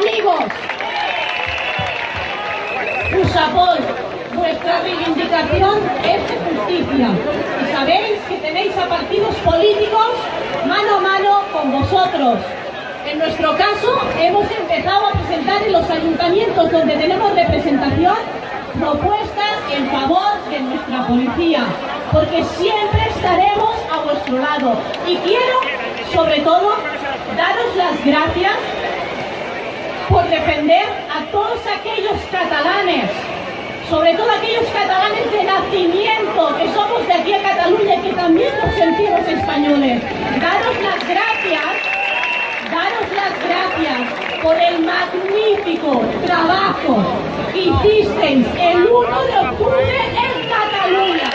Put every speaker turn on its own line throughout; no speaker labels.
amigos. Usapol, vuestra reivindicación es de justicia y sabéis que tenéis a partidos políticos mano a mano con vosotros. En nuestro caso, hemos empezado a presentar en los ayuntamientos donde tenemos representación propuestas en favor de nuestra policía, porque siempre estaremos a vuestro lado. Y quiero, sobre todo, daros las gracias por defender a todos aquellos catalanes, sobre todo aquellos catalanes de nacimiento, que somos de aquí a Cataluña y que también nos sentimos españoles. Daros las gracias, daros las gracias por el magnífico trabajo que hicisteis el 1 de octubre en Cataluña.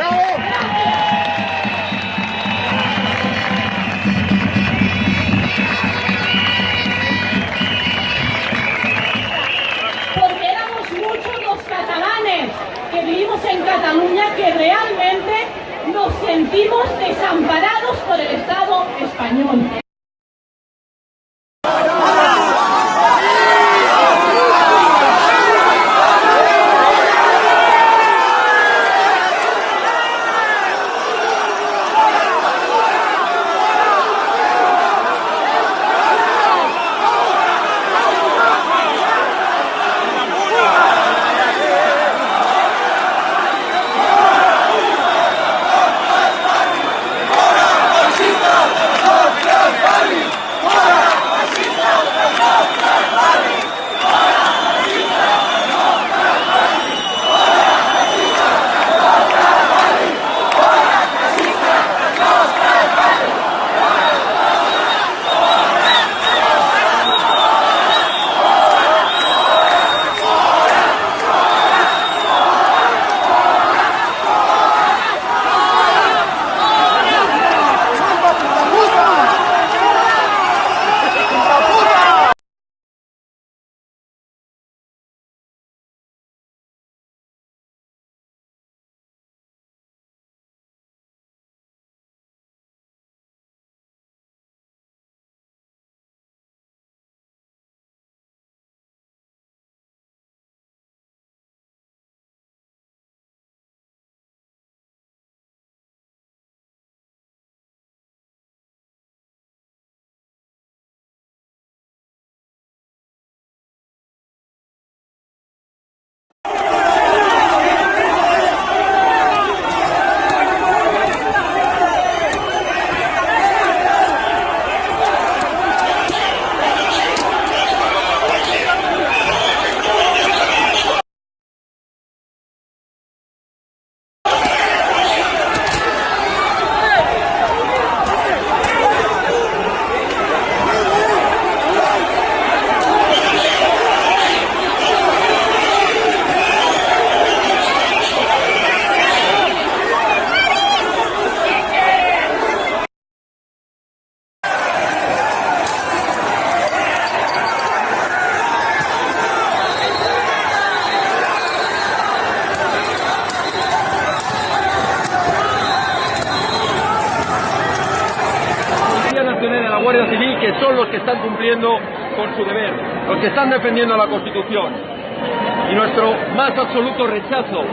Que
son los que están cumpliendo con su deber, los que están defendiendo la Constitución. Y nuestro más absoluto rechazo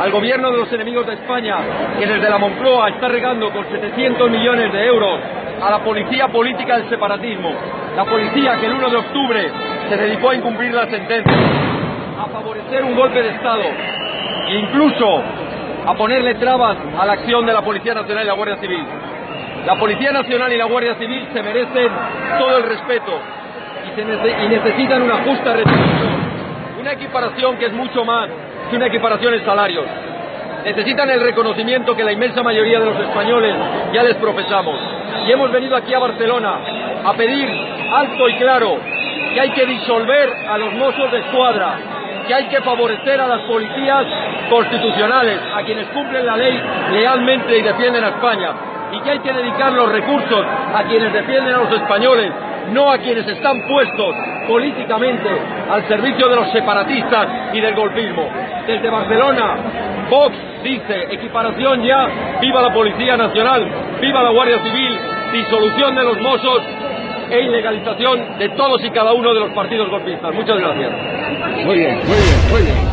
al gobierno de los enemigos de España, que desde la Moncloa está regando con 700 millones de euros a la policía política del separatismo, la policía que el 1 de octubre se dedicó a incumplir la sentencia, a favorecer un golpe de Estado e incluso a ponerle trabas a la acción de la Policía Nacional y la Guardia Civil. La Policía Nacional y la Guardia Civil se merecen todo el respeto y, necesitan una justa retribución, una equiparación que es mucho más que una equiparación en salarios. Necesitan el reconocimiento que la inmensa mayoría de los españoles ya les profesamos. Y hemos venido aquí a Barcelona a pedir alto y claro que hay que disolver a los mozos de escuadra, que hay que favorecer a las policías constitucionales, a quienes cumplen la ley lealmente y defienden a España, y que hay que dedicar los recursos a quienes defienden a los españoles no a quienes están puestos políticamente al servicio de los separatistas y del golpismo. Desde Barcelona, Vox dice equiparación ya, viva la Policía Nacional, viva la Guardia Civil, disolución de los mozos e ilegalización de todos y cada uno de los partidos golpistas. Muchas gracias.
Muy bien, muy bien, muy bien.